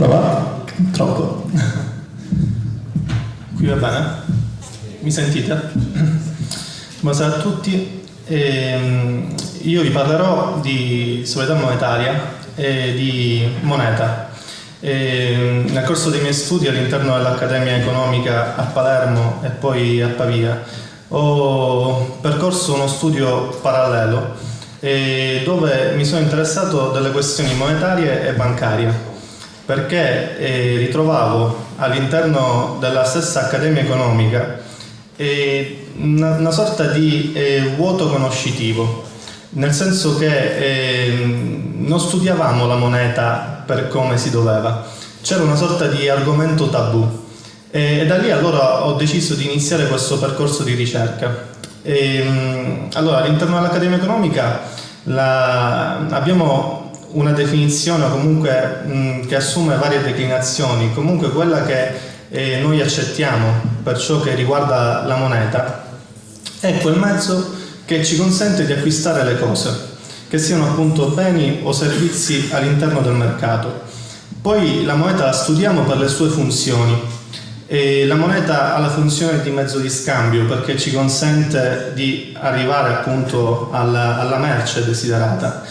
Prova? Troppo. Qui va bene? Mi sentite? Buonasera a tutti. Ehm, io vi parlerò di sobrietà monetaria e di moneta. Ehm, nel corso dei miei studi all'interno dell'Accademia Economica a Palermo e poi a Pavia ho percorso uno studio parallelo eh, dove mi sono interessato delle questioni monetarie e bancarie perché eh, ritrovavo all'interno della stessa accademia economica eh, una, una, sorta di eh, vuoto conoscitivo, nel senso che ehm, non studiavamo la moneta per come si doveva, c'era una sorta di argomento tabù e da lì allora ho deciso di iniziare questo percorso di ricerca. E, ehm, allora, all'interno dell'Accademia Economica la, abbiamo una definizione comunque mh, che assume varie declinazioni, comunque quella che eh, noi accettiamo per ciò che riguarda la moneta è quel mezzo che ci consente di acquistare le cose, che siano appunto beni o servizi all'interno del mercato. Poi la moneta la studiamo per le sue funzioni. E la moneta ha la funzione di mezzo di scambio perché ci consente di arrivare appunto alla, alla merce desiderata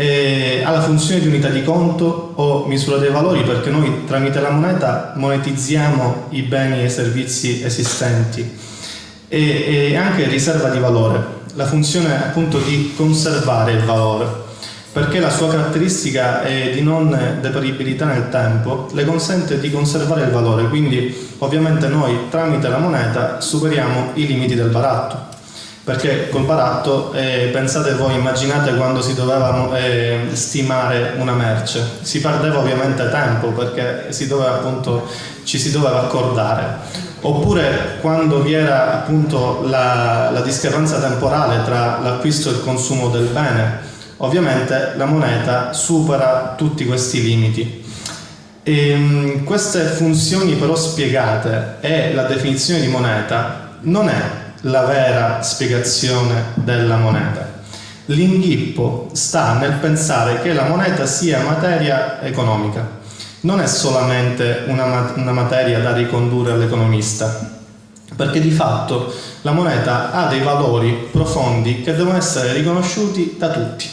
eh, ha la funzione di unità di conto o misura dei valori perché noi tramite la moneta monetizziamo i beni e i servizi esistenti. E, e anche riserva di valore, la funzione appunto di conservare il valore perché la sua caratteristica è di non deperibilità nel tempo le consente di conservare il valore, quindi ovviamente noi tramite la moneta superiamo i limiti del baratto perché col baratto, eh, pensate voi, immaginate quando si doveva eh, stimare una merce, si perdeva ovviamente tempo perché si doveva, appunto, ci si doveva accordare. Oppure quando vi era appunto la, la discrepanza temporale tra l'acquisto e il consumo del bene, ovviamente la moneta supera tutti questi limiti. E, ehm, queste funzioni però spiegate e la definizione di moneta non è la vera spiegazione della moneta. L'inghippo sta nel pensare che la moneta sia materia economica, non è solamente una, una materia da ricondurre all'economista, perché di fatto la moneta ha dei valori profondi che devono essere riconosciuti da tutti.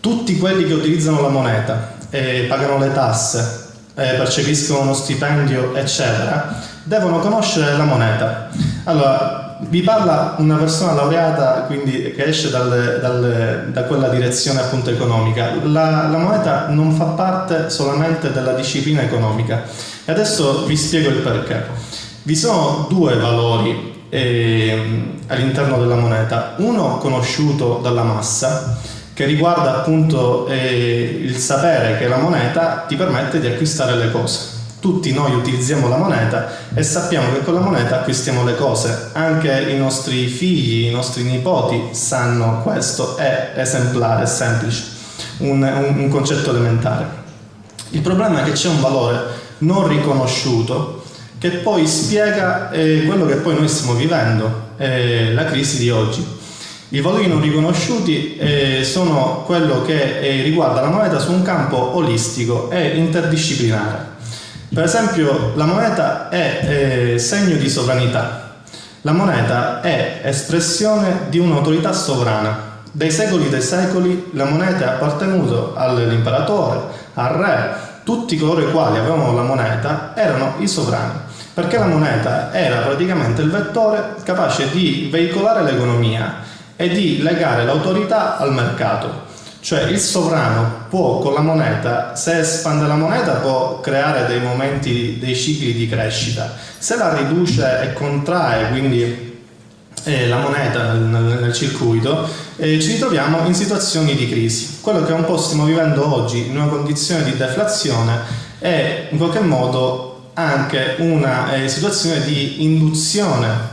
Tutti quelli che utilizzano la moneta, eh, pagano le tasse, eh, percepiscono uno stipendio, eccetera, devono conoscere la moneta. Allora, vi parla una persona laureata quindi che esce dal, dal, da quella direzione appunto economica. La, la, moneta non fa parte solamente della disciplina economica e adesso vi spiego il perché. Vi sono due valori eh, all'interno della moneta, uno conosciuto dalla massa che riguarda appunto eh, il sapere che la moneta ti permette di acquistare le cose tutti noi utilizziamo la moneta e sappiamo che con la moneta acquistiamo le cose. Anche i nostri figli, i nostri nipoti sanno questo, è esemplare, è semplice, un, un, un concetto elementare. Il problema è che c'è un valore non riconosciuto che poi spiega eh, quello che poi noi stiamo vivendo, eh, la crisi di oggi. I valori non riconosciuti eh, sono quello che eh, riguarda la moneta su un campo olistico e interdisciplinare. Per esempio la moneta è eh, segno di sovranità, la moneta è espressione di un'autorità sovrana. Dai secoli dei secoli la moneta è appartenuta all'imperatore, al re, tutti coloro i quali avevano la moneta erano i sovrani, perché la moneta era praticamente il vettore capace di veicolare l'economia e di legare l'autorità al mercato. Cioè il sovrano può con la moneta, se espande la moneta può creare dei momenti, dei cicli di crescita, se la riduce e contrae, quindi eh, la moneta nel, nel circuito, eh, ci ritroviamo in situazioni di crisi. Quello che un po' stiamo vivendo oggi in una condizione di deflazione è in qualche modo anche una eh, situazione di induzione,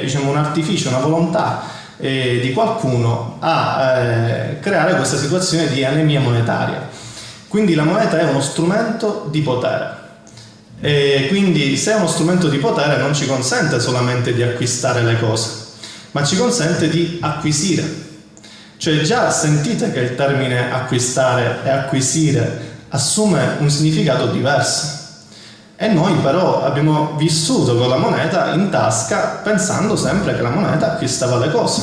diciamo un artificio, una volontà eh, di qualcuno a eh, creare questa situazione di anemia monetaria. Quindi la moneta è uno strumento di potere. E quindi se è uno strumento di potere non ci consente solamente di acquistare le cose, ma ci consente di acquisire. Cioè già sentite che il termine acquistare e acquisire assume un significato diverso. E noi però abbiamo vissuto con la moneta in tasca pensando sempre che la moneta acquistava le cose.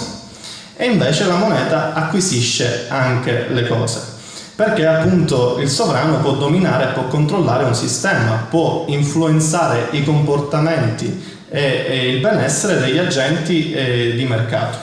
E invece la moneta acquisisce anche le cose. Perché appunto il sovrano può dominare, può controllare un sistema, può influenzare i comportamenti e, e il benessere degli agenti eh, di mercato.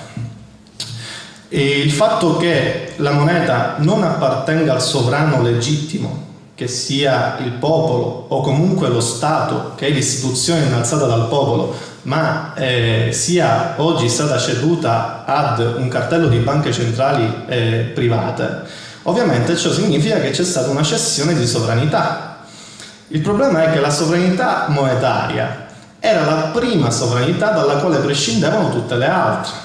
E il fatto che la moneta non appartenga al sovrano legittimo, che sia il popolo o comunque lo Stato, che è l'istituzione innalzata dal popolo, ma eh, sia oggi stata ceduta ad un cartello di banche centrali eh, private, ovviamente ciò significa che c'è stata una cessione di sovranità. Il problema è che la sovranità monetaria era la prima sovranità dalla quale prescindevano tutte le altre.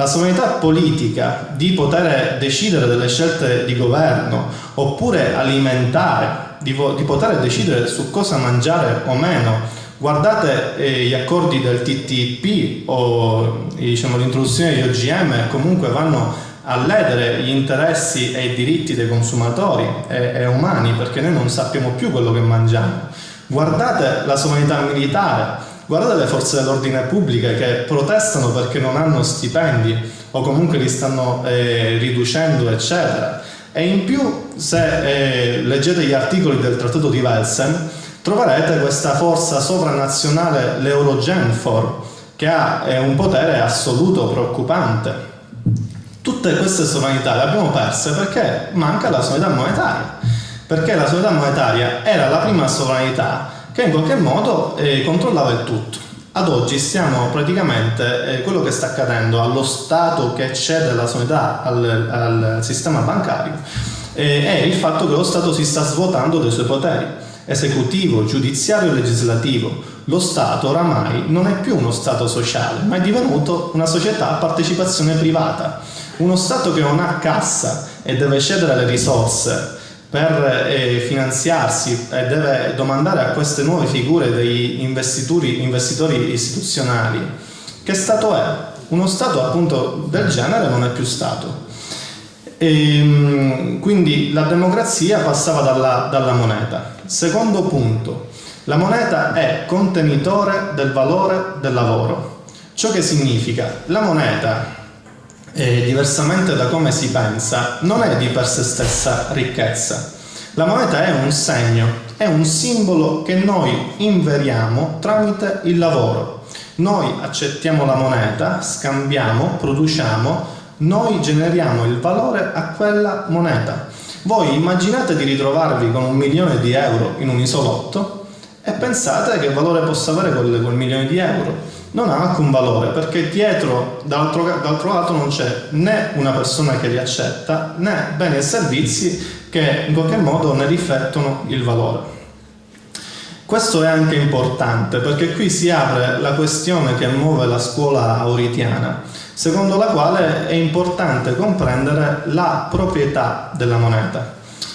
La sovranità politica di poter decidere delle scelte di governo oppure alimentare, di, di poter decidere su cosa mangiare o meno. Guardate eh, gli accordi del TTIP o diciamo, l'introduzione di OGM comunque vanno a ledere gli interessi e i diritti dei consumatori e, e umani perché noi non sappiamo più quello che mangiamo. Guardate la sovranità militare, Guardate le forze dell'ordine pubbliche che protestano perché non hanno stipendi o comunque li stanno eh, riducendo, eccetera. E in più, se eh, leggete gli articoli del Trattato di Welsen, troverete questa forza sovranazionale, l'Eurogenfor, che ha eh, un potere assoluto preoccupante. Tutte queste sovranità le abbiamo perse perché manca la sovranità monetaria. Perché la sovranità monetaria era la prima sovranità che in qualche modo eh, controllava il tutto. Ad oggi stiamo praticamente, eh, quello che sta accadendo allo Stato che cede la sovranità al, al, sistema bancario eh, è il fatto che lo Stato si sta svuotando dei suoi poteri esecutivo, giudiziario e legislativo. Lo Stato oramai non è più uno Stato sociale, ma è divenuto una società a partecipazione privata. Uno Stato che non ha cassa e deve cedere le risorse per eh, finanziarsi e deve domandare a queste nuove figure degli investitori, istituzionali che Stato è? Uno Stato appunto del genere non è più Stato. E, ehm, quindi la democrazia passava dalla, dalla moneta. Secondo punto, la moneta è contenitore del valore del lavoro. Ciò che significa la moneta eh, diversamente da come si pensa, non è di per sé stessa ricchezza. La moneta è un segno, è un simbolo che noi inveriamo tramite il lavoro. Noi accettiamo la moneta, scambiamo, produciamo, noi generiamo il valore a quella moneta. Voi immaginate di ritrovarvi con un milione di euro in un isolotto e pensate che valore possa avere quel, quel milione di euro non ha alcun valore perché dietro, d'altro, lato, non c'è né una persona che li accetta né beni e servizi che in qualche modo ne riflettono il valore. Questo è anche importante perché qui si apre la questione che muove la scuola auritiana, secondo la quale è importante comprendere la proprietà della moneta.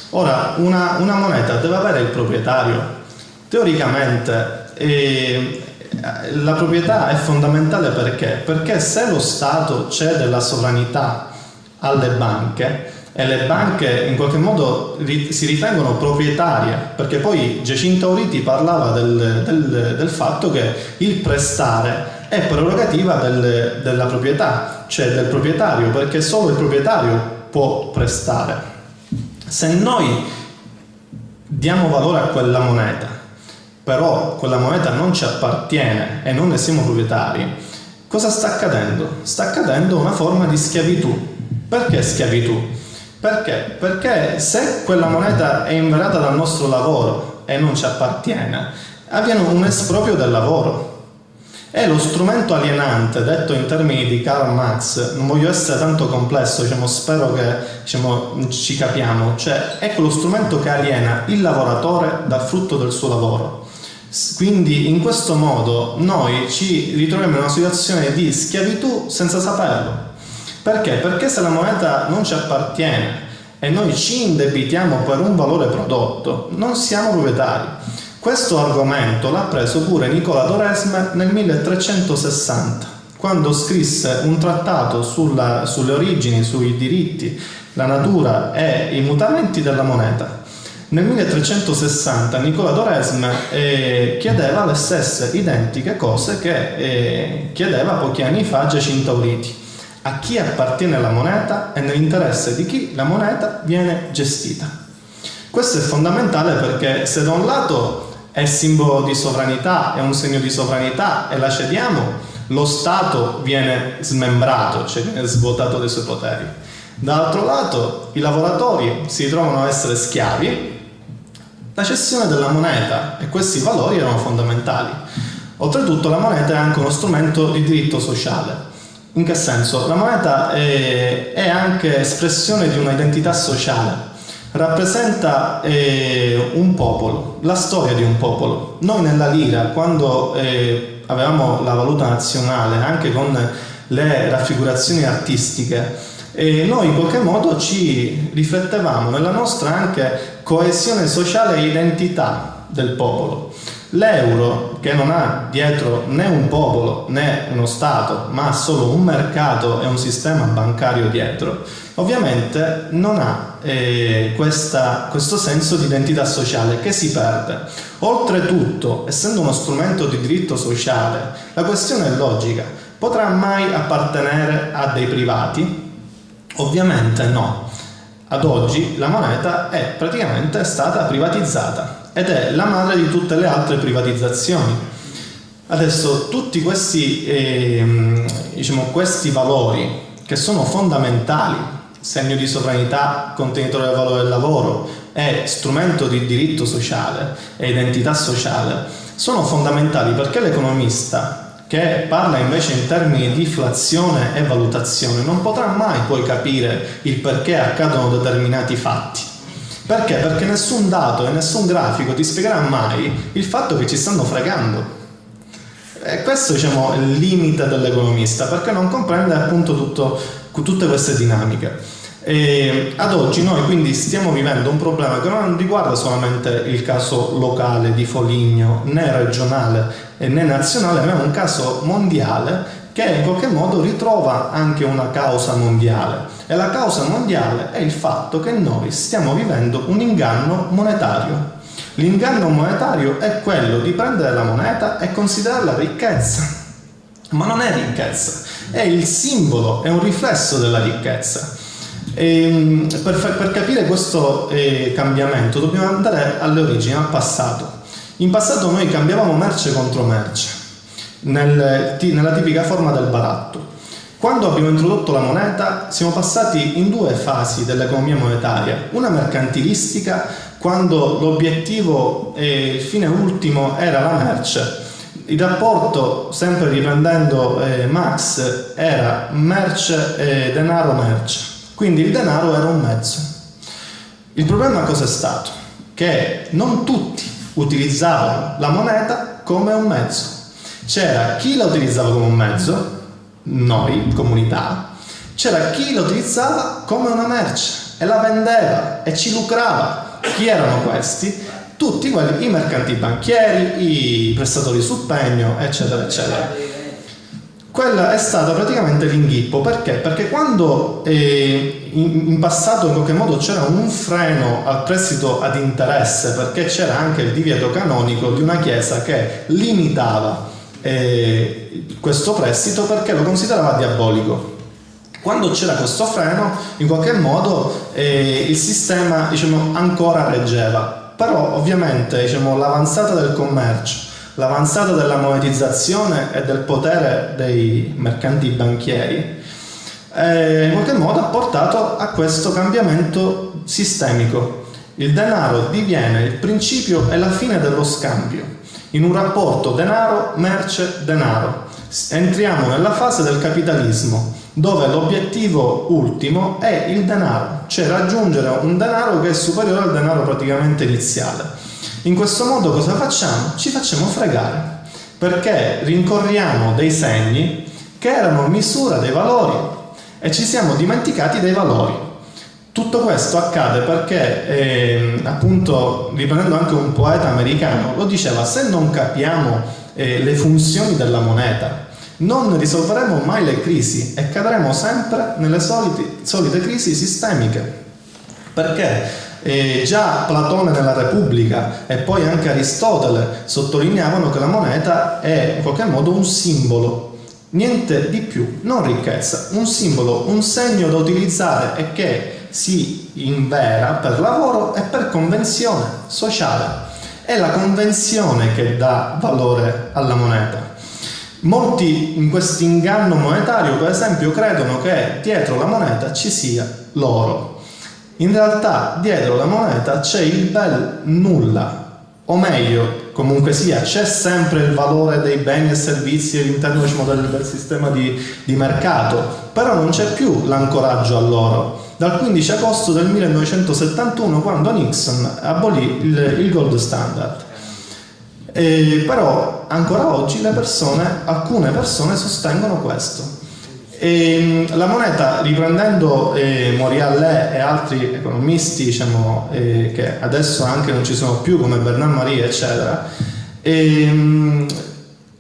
Ora, una, una moneta deve avere il proprietario. Teoricamente eh, la proprietà è fondamentale perché? Perché se lo Stato cede la sovranità alle banche e le banche in qualche modo si ritengono proprietarie, perché poi Giacinto Auriti parlava del, del, del fatto che il prestare è prerogativa del, della proprietà, cioè del proprietario, perché solo il proprietario può prestare. Se noi diamo valore a quella moneta però quella moneta non ci appartiene e non ne siamo proprietari, cosa sta accadendo? Sta accadendo una forma di schiavitù. Perché schiavitù? Perché? Perché se quella moneta è inverata dal nostro lavoro e non ci appartiene, avviene un esproprio del lavoro. È lo strumento alienante, detto in termini di Karl Marx, non voglio essere tanto complesso, diciamo, spero che diciamo, ci capiamo, cioè è quello strumento che aliena il lavoratore dal frutto del suo lavoro. Quindi in questo modo noi ci ritroviamo in una situazione di schiavitù senza saperlo. Perché? Perché se la moneta non ci appartiene e noi ci indebitiamo per un valore prodotto, non siamo proprietari. Questo argomento l'ha preso pure Nicola Doresme nel 1360, quando scrisse un trattato sulla, sulle origini, sui diritti, la natura e i mutamenti della moneta Nel 1360 Nicola d'Oresme eh, chiedeva le stesse identiche cose che eh, chiedeva pochi anni fa Giacinto Auriti. A chi appartiene la moneta e nell'interesse di chi la moneta viene gestita. Questo è fondamentale perché se da un lato è simbolo di sovranità, è un segno di sovranità e la cediamo, lo Stato viene smembrato, cioè viene svuotato dei suoi poteri. Dall'altro lato i lavoratori si ritrovano a essere schiavi la cessione della moneta e questi valori erano fondamentali. Oltretutto la moneta è anche uno strumento di diritto sociale. In che senso? La moneta è, è anche espressione di un'identità sociale, rappresenta eh, un popolo, la storia di un popolo. Noi nella lira, quando eh, avevamo la valuta nazionale, anche con le raffigurazioni artistiche, e noi in qualche modo ci riflettevamo nella nostra anche coesione sociale e identità del popolo. L'euro, che non ha dietro né un popolo né uno Stato, ma ha solo un mercato e un sistema bancario dietro, ovviamente non ha eh, questa, questo senso di identità sociale che si perde. Oltretutto, essendo uno strumento di diritto sociale, la questione è logica. Potrà mai appartenere a dei privati? Ovviamente no. Ad oggi la moneta è praticamente stata privatizzata ed è la madre di tutte le altre privatizzazioni. Adesso tutti questi, eh, diciamo, questi valori che sono fondamentali, segno di sovranità, contenitore del valore del lavoro e strumento di diritto sociale e identità sociale, sono fondamentali perché l'economista che parla invece in termini di inflazione e valutazione non potrà mai poi capire il perché accadono determinati fatti. Perché? Perché nessun dato e nessun grafico ti spiegherà mai il fatto che ci stanno fregando. E questo diciamo, è il limite dell'economista, perché non comprende appunto tutto, tutte queste dinamiche. E ad oggi noi quindi stiamo vivendo un problema che non riguarda solamente il caso locale di Foligno, né regionale né nazionale, ma è un caso mondiale che in qualche modo ritrova anche una causa mondiale. E la causa mondiale è il fatto che noi stiamo vivendo un inganno monetario. L'inganno monetario è quello di prendere la moneta e considerarla ricchezza. Ma non è ricchezza, è il simbolo, è un riflesso della ricchezza. Ehm, per, per, capire questo eh, cambiamento dobbiamo andare alle origini, al passato. In passato noi cambiavamo merce contro merce, nel, nella tipica forma del baratto. Quando abbiamo introdotto la moneta siamo passati in due fasi dell'economia monetaria, una mercantilistica quando l'obiettivo e il fine ultimo era la merce, il rapporto, sempre riprendendo eh, Marx, era merce e denaro merce. Quindi il denaro era un mezzo. Il problema cosa è stato? Che non tutti utilizzavano la moneta come un mezzo. C'era chi la utilizzava come un mezzo, noi, comunità, c'era chi la utilizzava come una merce e la vendeva e ci lucrava. Chi erano questi? Tutti quelli, i mercanti banchieri, i prestatori su pegno, eccetera, eccetera quella è stata praticamente l'inghippo perché? Perché quando eh, in, in, passato in qualche modo c'era un freno al prestito ad interesse, perché c'era anche il divieto canonico di una chiesa che limitava eh, questo prestito perché lo considerava diabolico. Quando c'era questo freno, in qualche modo eh, il sistema diciamo, ancora reggeva, però ovviamente diciamo, l'avanzata del commercio l'avanzata della monetizzazione e del potere dei mercanti banchieri eh, in qualche modo ha portato a questo cambiamento sistemico. Il denaro diviene il principio e la fine dello scambio. In un rapporto denaro-merce-denaro entriamo nella fase del capitalismo, dove l'obiettivo ultimo è il denaro, cioè raggiungere un denaro che è superiore al denaro praticamente iniziale. In questo modo cosa facciamo? Ci facciamo fregare, perché rincorriamo dei segni che erano misura dei valori e ci siamo dimenticati dei valori. Tutto questo accade perché, eh, appunto, riprendendo anche un poeta americano, lo diceva, se non capiamo eh, le funzioni della moneta, non risolveremo mai le crisi e cadremo sempre nelle solite, solite crisi sistemiche. Perché E già Platone nella Repubblica e poi anche Aristotele sottolineavano che la moneta è in qualche modo un simbolo, niente di più, non ricchezza, un simbolo, un segno da utilizzare e che si invera per lavoro e per convenzione sociale. È la convenzione che dà valore alla moneta. Molti in questo inganno monetario, per esempio, credono che dietro la moneta ci sia l'oro. In realtà dietro la moneta c'è il bel nulla, o meglio, comunque sia, c'è sempre il valore dei beni e servizi all'interno diciamo, del, del, sistema di, di mercato, però non c'è più l'ancoraggio all'oro. Dal 15 agosto del 1971, quando Nixon abolì il, il gold standard. E però ancora oggi persone, alcune persone sostengono questo. E la moneta, riprendendo eh, Moriallet e altri economisti diciamo, eh, che adesso anche non ci sono più come Bernard Marie eccetera, eh,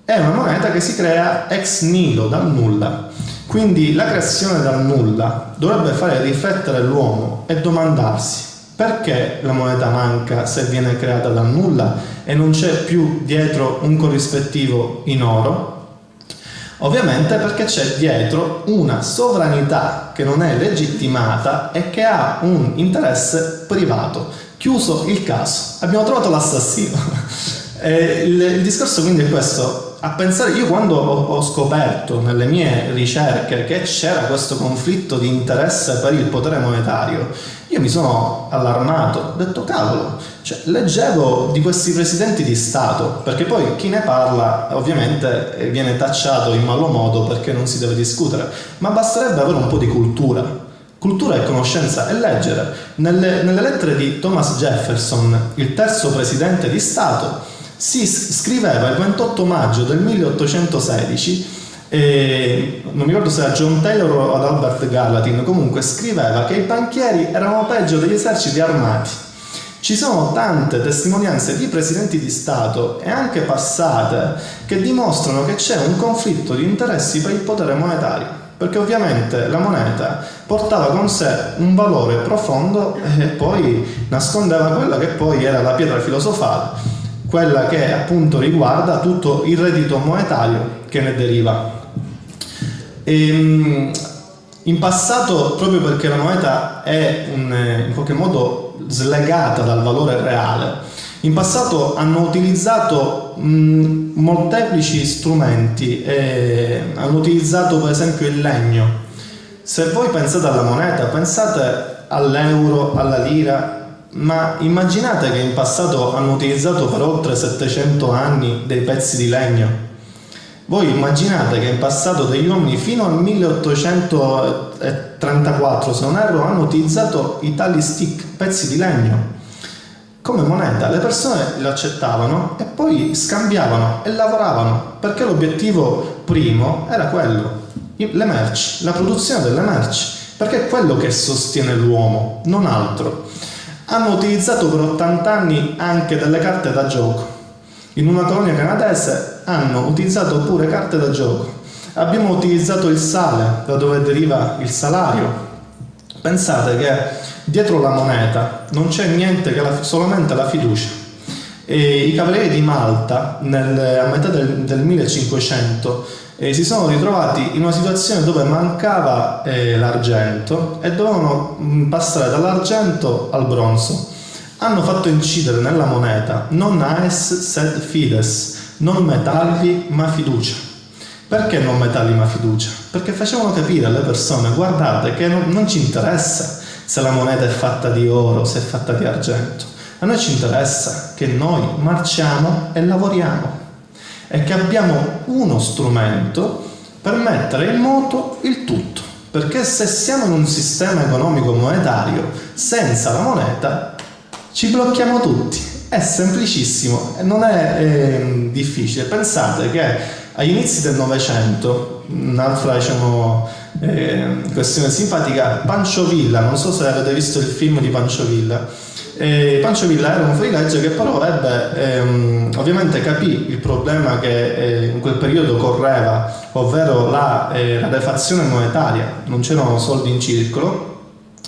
è una moneta che si crea ex nihilo, dal nulla. Quindi la creazione dal nulla dovrebbe fare riflettere l'uomo e domandarsi perché la moneta manca se viene creata dal nulla e non c'è più dietro un corrispettivo in oro? Ovviamente perché c'è dietro una sovranità che non è legittimata e che ha un interesse privato. Chiuso il caso, abbiamo trovato l'assassino. il, il discorso quindi è questo, a pensare, io quando ho, ho, scoperto nelle mie ricerche che c'era questo conflitto di interesse per il potere monetario, io mi sono allarmato, ho detto cavolo, cioè, leggevo di questi presidenti di Stato, perché poi chi ne parla ovviamente viene tacciato in malo modo perché non si deve discutere, ma basterebbe avere un po' di cultura. Cultura e conoscenza e leggere. Nelle, nelle lettere di Thomas Jefferson, il terzo presidente di Stato, si scriveva il 28 maggio del 1816 eh, non mi ricordo se era John Taylor o ad Albert Gallatin, comunque scriveva che i banchieri erano peggio degli eserciti armati. Ci sono tante testimonianze di presidenti di Stato e anche passate che dimostrano che c'è un conflitto di interessi per il potere monetario, perché ovviamente la moneta portava con sé un valore profondo e poi nascondeva quella che poi era la pietra filosofale quella che appunto riguarda tutto il reddito monetario che ne deriva. E, ehm, in passato, proprio perché la moneta è un, in qualche modo slegata dal valore reale, in passato hanno utilizzato mh, molteplici strumenti, eh, hanno utilizzato per esempio il legno. Se voi pensate alla moneta, pensate all'euro, alla lira, ma immaginate che in passato hanno utilizzato per oltre 700 anni dei pezzi di legno. Voi immaginate che in passato degli uomini fino al 1834, se non erro, hanno utilizzato i tali stick, pezzi di legno, come moneta. Le persone lo accettavano e poi scambiavano e lavoravano, perché l'obiettivo primo era quello, le merci, la produzione delle merci, perché è quello che sostiene l'uomo, non altro. Hanno utilizzato per 80 anni anche delle carte da gioco. In una colonia canadese hanno utilizzato pure carte da gioco. Abbiamo utilizzato il sale, da dove deriva il salario. Pensate che dietro la moneta non c'è niente che la, solamente la fiducia. E I cavalieri di Malta nel, a metà del, del 1500 eh, si sono ritrovati in una situazione dove mancava eh, l'argento e dovevano mm, passare dall'argento al bronzo. Hanno fatto incidere nella moneta non aes sed fides, non metalli ma fiducia. Perché non metalli ma fiducia? Perché facevano capire alle persone, guardate che non, non ci interessa se la moneta è fatta di oro, se è fatta di argento. A noi ci interessa che noi marciamo e lavoriamo è che abbiamo uno strumento per mettere in moto il tutto. Perché se siamo in un sistema economico monetario senza la moneta ci blocchiamo tutti. È semplicissimo non è eh, difficile. Pensate che agli inizi del Novecento, un'altra diciamo, eh, questione simpatica, Pancio Villa, non so se avete visto il film di Pancio Villa, e Pancio Villa era un fuorilegge che però ebbe, ehm, ovviamente capì il problema che eh, in quel periodo correva, ovvero la eh, rarefazione monetaria, non c'erano soldi in circolo.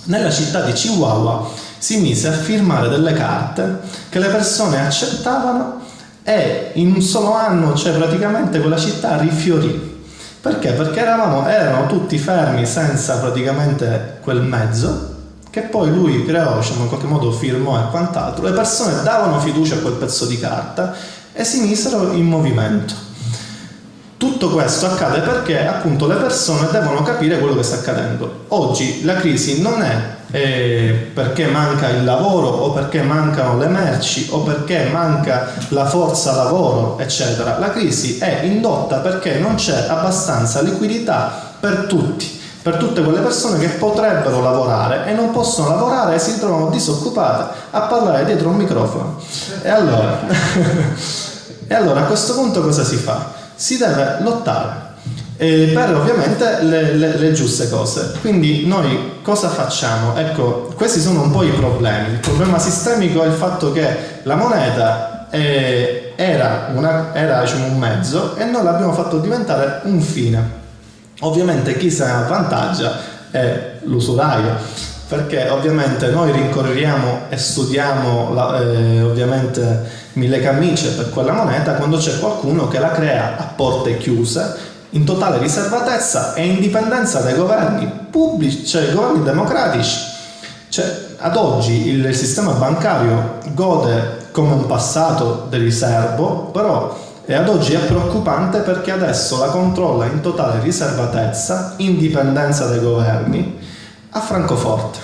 Nella città di Chihuahua si mise a firmare delle carte che le persone accettavano e in un solo anno, cioè praticamente quella città rifiorì. Perché? Perché eravamo, erano tutti fermi senza praticamente quel mezzo che poi lui creò, diciamo, in qualche modo firmò e quant'altro. Le persone davano fiducia a quel pezzo di carta e si misero in movimento. Tutto questo accade perché appunto le persone devono capire quello che sta accadendo. Oggi la crisi non è eh, perché manca il lavoro o perché mancano le merci o perché manca la forza lavoro, eccetera. La crisi è indotta perché non c'è abbastanza liquidità per tutti per tutte quelle persone che potrebbero lavorare e non possono lavorare e si trovano disoccupate a parlare dietro un microfono. E allora, e allora a questo punto cosa si fa? si deve lottare eh, per ovviamente le, le, le, giuste cose. Quindi noi cosa facciamo? Ecco, questi sono un po' i problemi. Il problema sistemico è il fatto che la moneta eh, era, una, era diciamo, un mezzo e noi l'abbiamo fatto diventare un fine. Ovviamente chi se ne avvantaggia è l'usuraio perché ovviamente noi rincorriamo e studiamo la, eh, ovviamente mille camicie per quella moneta quando c'è qualcuno che la crea a porte chiuse in totale riservatezza e indipendenza dai governi pubblici, cioè governi democratici. Cioè, ad oggi il sistema bancario gode come un passato del riservo, però e ad oggi è preoccupante perché adesso la controlla in totale riservatezza, indipendenza dai governi, a Francoforte.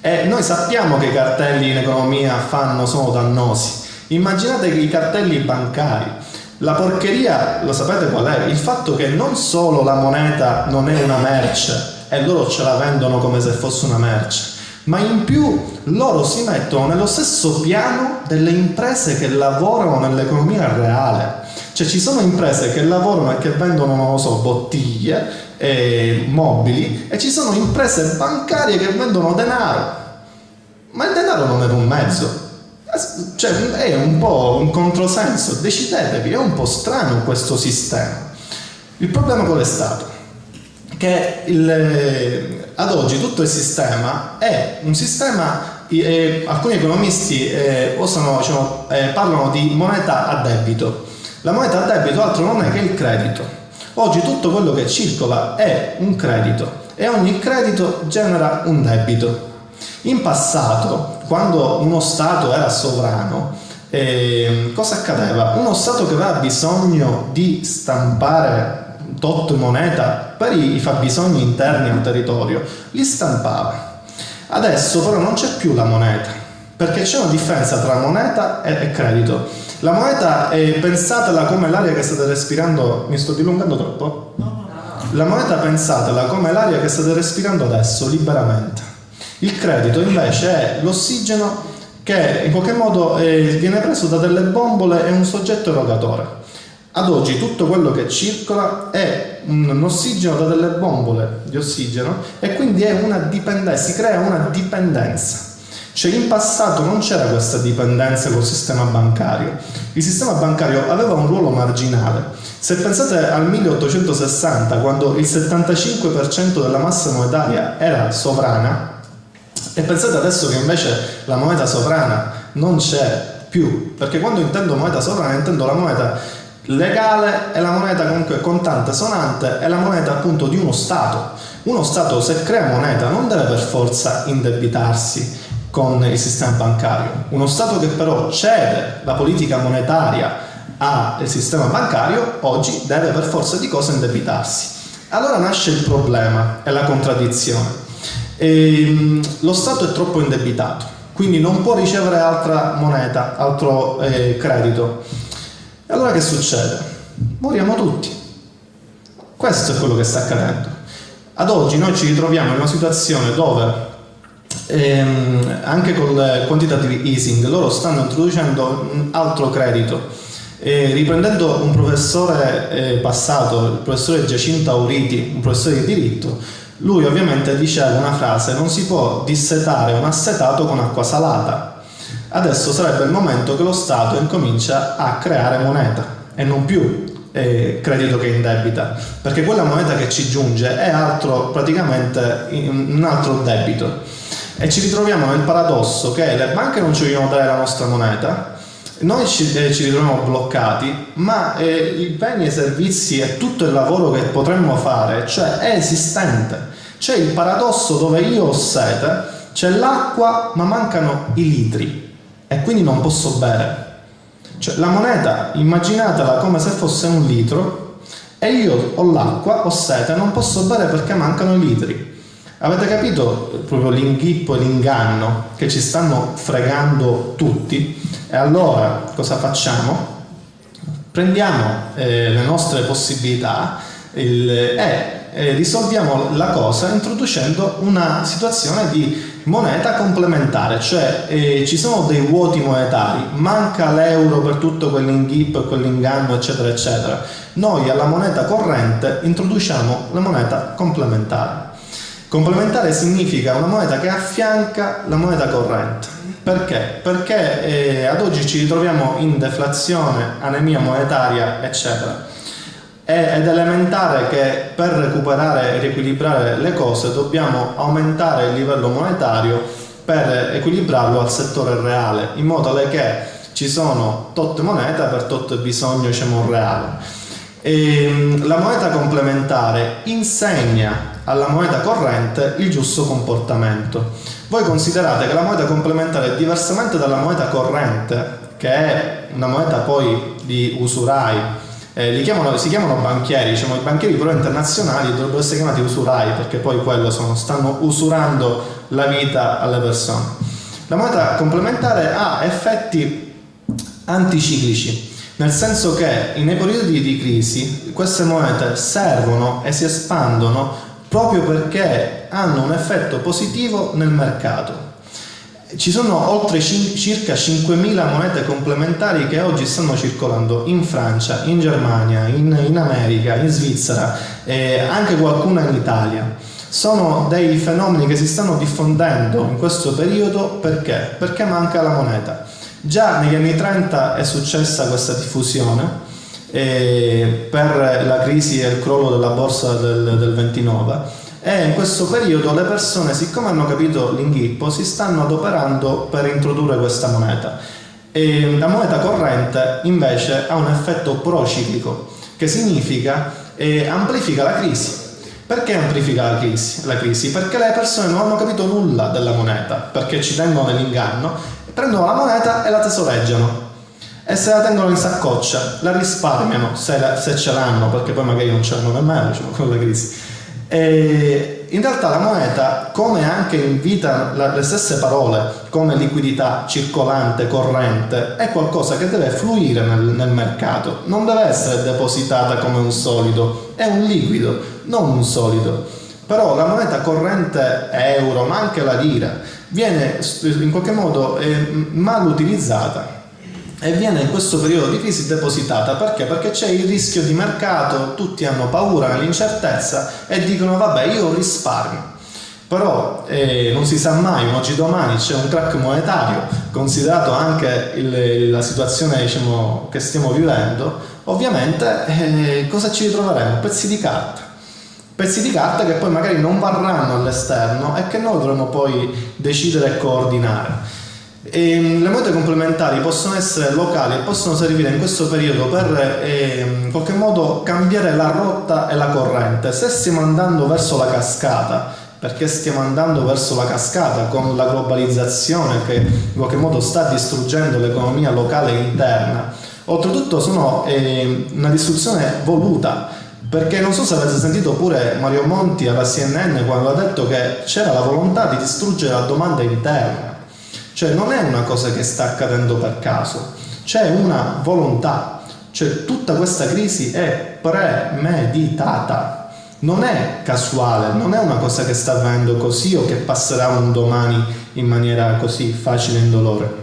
E noi sappiamo che i cartelli in economia fanno, sono dannosi. Immaginate i cartelli bancari, la porcheria, lo sapete qual è? Il fatto che non solo la moneta non è una merce e loro ce la vendono come se fosse una merce, ma in più loro si mettono nello stesso piano delle imprese che lavorano nell'economia reale. Cioè ci sono imprese che lavorano e che vendono, non lo so, bottiglie, e mobili e ci sono imprese bancarie che vendono denaro. Ma il denaro non è un mezzo. Cioè è un po' un controsenso, decidetevi, è un po' strano questo sistema. Il problema qual è stato? Che il, ad oggi tutto il sistema è un sistema, eh, alcuni economisti eh, osano, diciamo, eh, parlano di moneta a debito la moneta a debito altro non è che il credito. Oggi tutto quello che circola è un credito e ogni credito genera un debito. In passato, quando uno Stato era sovrano, eh, cosa accadeva? Uno Stato che aveva bisogno di stampare tot moneta per i fabbisogni interni al territorio, li stampava. Adesso però non c'è più la moneta, perché c'è una differenza tra moneta e, credito. La moneta, è, pensatela come l'aria che state respirando, mi sto dilungando troppo? La moneta pensatela come l'aria che state respirando adesso, liberamente. Il credito invece è l'ossigeno che in qualche modo eh, viene preso da delle bombole e un soggetto erogatore. Ad oggi tutto quello che circola è un ossigeno da delle bombole di ossigeno e quindi è una dipendenza, si crea una dipendenza. Cioè in passato non c'era questa dipendenza col sistema bancario. Il sistema bancario aveva un ruolo marginale. Se pensate al 1860, quando il 75% della massa monetaria era sovrana, e pensate adesso che invece la moneta sovrana non c'è più, perché quando intendo moneta sovrana intendo la moneta legale e la moneta comunque contante sonante è la moneta appunto di uno Stato. Uno Stato se crea moneta non deve per forza indebitarsi, con il sistema bancario. Uno Stato che però cede la politica monetaria al sistema bancario oggi deve per forza di cose indebitarsi. Allora nasce il problema e la contraddizione. E, ehm, lo Stato è troppo indebitato, quindi non può ricevere altra moneta, altro eh, credito. E allora che succede? Moriamo tutti. Questo è quello che sta accadendo. Ad oggi noi ci ritroviamo in una situazione dove ehm, anche col quantitative easing loro stanno introducendo un altro credito e riprendendo un professore eh, passato, il professore Giacinto Auriti, un professore di diritto, lui ovviamente diceva una frase, non si può dissetare un assetato con acqua salata. Adesso sarebbe il momento che lo Stato incomincia a creare moneta e non più eh, credito che indebita, perché quella moneta che ci giunge è altro, praticamente un altro debito. E ci ritroviamo nel paradosso che le banche non ci vogliono dare la nostra moneta, noi ci, eh, ci ritroviamo bloccati, ma eh, i beni e i servizi e tutto il lavoro che potremmo fare, cioè è esistente. C'è il paradosso dove io ho sete, c'è l'acqua ma mancano i litri e quindi non posso bere. Cioè, la moneta, immaginatela come se fosse un litro e io ho l'acqua, ho sete, non posso bere perché mancano i litri. Avete capito proprio l'inghippo e l'inganno che ci stanno fregando tutti? E allora cosa facciamo? Prendiamo eh, le nostre possibilità il, e eh, risolviamo la cosa introducendo una situazione di moneta complementare, cioè eh, ci sono dei vuoti monetari, manca l'euro per tutto quell'inghippo e quell'inganno eccetera eccetera. Noi alla moneta corrente introduciamo la moneta complementare. Complementare significa una moneta che affianca la moneta corrente. Perché? Perché eh, ad oggi ci ritroviamo in deflazione, anemia monetaria, eccetera. È elementare che per recuperare e riequilibrare le cose dobbiamo aumentare il livello monetario per equilibrarlo al settore reale, in modo che ci sono tot moneta per tot bisogno diciamo, reale. E ehm, la moneta complementare insegna alla moneta corrente il giusto comportamento. Voi considerate che la moneta complementare, diversamente dalla moneta corrente, che è una moneta poi di usurai, eh, chiamano, si chiamano banchieri, diciamo, i banchieri però internazionali dovrebbero essere chiamati usurai perché poi quello sono, stanno usurando la vita alle persone. La moneta complementare ha effetti anticiclici, nel senso che nei periodi di crisi queste monete servono e si espandono proprio perché hanno un effetto positivo nel mercato. Ci sono oltre circa 5.000 monete complementari che oggi stanno circolando in Francia, in Germania, in, in America, in Svizzera e anche qualcuna in Italia. Sono dei fenomeni che si stanno diffondendo in questo periodo perché? Perché manca la moneta. Già negli anni 30 è successa questa diffusione eh, per la crisi e il crollo della borsa del, del 29 e in questo periodo le persone siccome hanno capito l'inghippo si stanno adoperando per introdurre questa moneta e la moneta corrente invece ha un effetto prociclico che significa eh, amplifica la crisi perché amplifica la crisi? la crisi? Perché le persone non hanno capito nulla della moneta perché ci tengono nell'inganno prendono la moneta e la tesoreggiano e se la tengono in saccoccia, la risparmiano se, la, se ce l'hanno, perché poi magari non ce l'hanno nemmeno diciamo, con la crisi. E in realtà la moneta, come anche invita le stesse parole, come liquidità circolante, corrente, è qualcosa che deve fluire nel, nel mercato, non deve essere depositata come un solido, è un liquido, non un solido. Però la moneta corrente euro, ma anche la lira, viene in qualche modo eh, mal utilizzata e viene in questo periodo di crisi depositata perché? Perché c'è il rischio di mercato, tutti hanno paura nell'incertezza e dicono vabbè io risparmio. Però eh, non si sa mai, oggi domani c'è un crack monetario, considerato anche il, la situazione diciamo, che stiamo vivendo, ovviamente eh, cosa ci ritroveremo? Pezzi di carta. Pezzi di carta che poi magari non varranno all'esterno e che noi dovremo poi decidere e coordinare. E ehm, le monete complementari possono essere locali e possono servire in questo periodo per eh, in qualche modo cambiare la rotta e la corrente. Se stiamo andando verso la cascata, perché stiamo andando verso la cascata con la globalizzazione che in qualche modo sta distruggendo l'economia locale interna, oltretutto sono eh, una distruzione voluta perché non so se avete sentito pure Mario Monti alla CNN quando ha detto che c'era la volontà di distruggere la domanda interna cioè non è una cosa che sta accadendo per caso, c'è una volontà, cioè tutta questa crisi è premeditata, non è casuale, non è una cosa che sta avvenendo così o che passerà un domani in maniera così facile e indolore.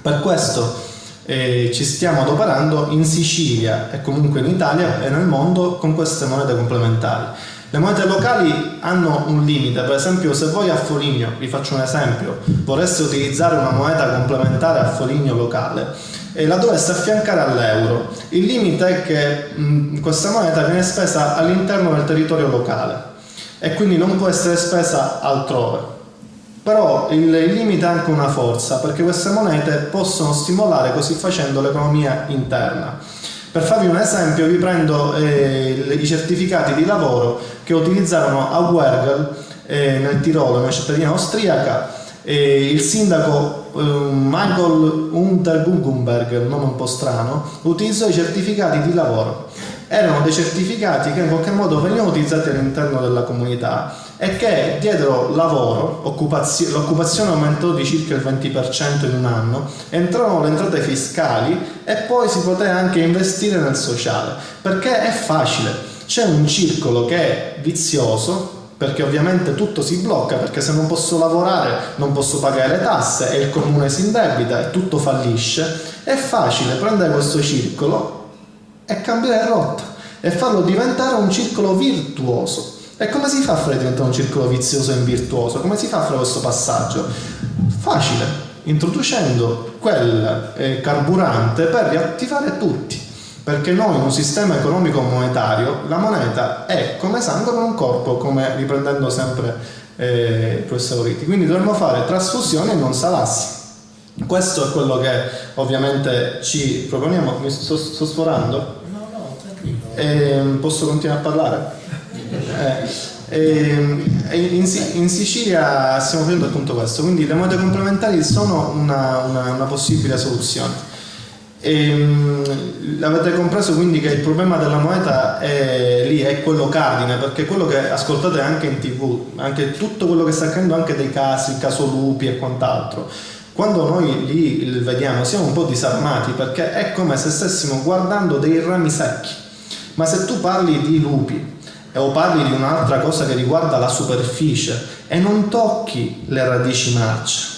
Per questo eh, ci stiamo adoperando in Sicilia e comunque in Italia e nel mondo con queste monete complementari. Le monete locali hanno un limite, per esempio se voi a Foligno, vi faccio un esempio, vorreste utilizzare una moneta complementare a Foligno locale e la dovreste affiancare all'euro. Il limite è che mh, questa moneta viene spesa all'interno del territorio locale e quindi non può essere spesa altrove. però il, il limite ha anche una forza, perché queste monete possono stimolare così facendo l'economia interna. Per farvi un esempio vi prendo eh, i certificati di lavoro che utilizzarono a Wergel eh, nel Tirolo, una cittadina austriaca, eh, il sindaco eh, Michael Unterguggenberg, un nome un po' strano, utilizzò i certificati di lavoro. Erano dei certificati che in qualche modo venivano utilizzati all'interno della comunità e che diedero lavoro, occupazio, l'occupazione aumentò di circa il 20% in un anno, entrarono le entrate fiscali e poi si poteva anche investire nel sociale, perché è facile, c'è un circolo che è vizioso, perché ovviamente tutto si blocca, perché se non posso lavorare non posso pagare le tasse e il comune si indebita e tutto fallisce, è facile prendere questo circolo e cambiare rotta e farlo diventare un circolo virtuoso e come si fa a fare diventare un circolo vizioso e virtuoso? Come si fa a fare questo passaggio? Facile, introducendo quel eh, carburante per riattivare tutti. Perché noi in un sistema economico monetario la moneta è come sangue per un corpo, come riprendendo sempre eh, il professor Ritti. Quindi dovremmo fare trasfusioni e non salassi. Questo è quello che ovviamente ci proponiamo. Mi sto, sto sforando? No, no, tranquillo. Eh, posso continuare a parlare? Eh, in, in, Sicilia stiamo facendo appunto questo, quindi le monete complementari sono una, una, una possibile soluzione. E, avete compreso quindi che il problema della moneta è lì, è quello cardine, perché quello che ascoltate anche in tv, anche tutto quello che sta accadendo anche dei casi, il caso Lupi e quant'altro, quando noi li vediamo siamo un po' disarmati perché è come se stessimo guardando dei rami secchi. Ma se tu parli di lupi, o parli di un'altra cosa che riguarda la superficie e non tocchi le radici marce.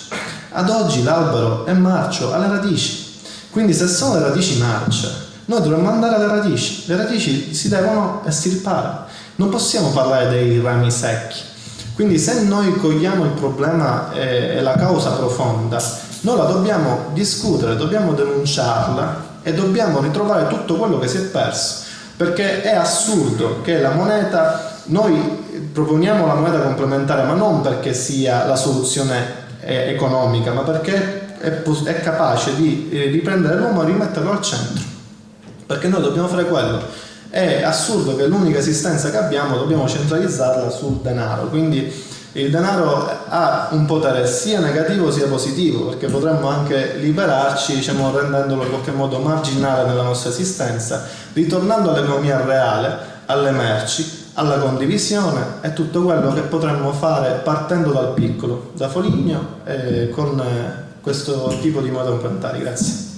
Ad oggi l'albero è marcio alle radici, quindi se sono le radici marce, noi dovremmo andare alle radici, le radici si devono estirpare, non possiamo parlare dei rami secchi. Quindi se noi cogliamo il problema e la causa profonda, noi la dobbiamo discutere, dobbiamo denunciarla e dobbiamo ritrovare tutto quello che si è perso perché è assurdo che la moneta, noi proponiamo la moneta complementare, ma non perché sia la soluzione eh, economica, ma perché è, è capace di eh, riprendere l'uomo e rimetterlo al centro. Perché noi dobbiamo fare quello. È assurdo che l'unica esistenza che abbiamo dobbiamo centralizzarla sul denaro. Quindi il denaro ha un potere sia negativo sia positivo perché potremmo anche liberarci diciamo, rendendolo in qualche modo marginale nella nostra esistenza ritornando all'economia reale alle merci alla condivisione e tutto quello che potremmo fare partendo dal piccolo da Foligno eh, con questo tipo di modo complementari grazie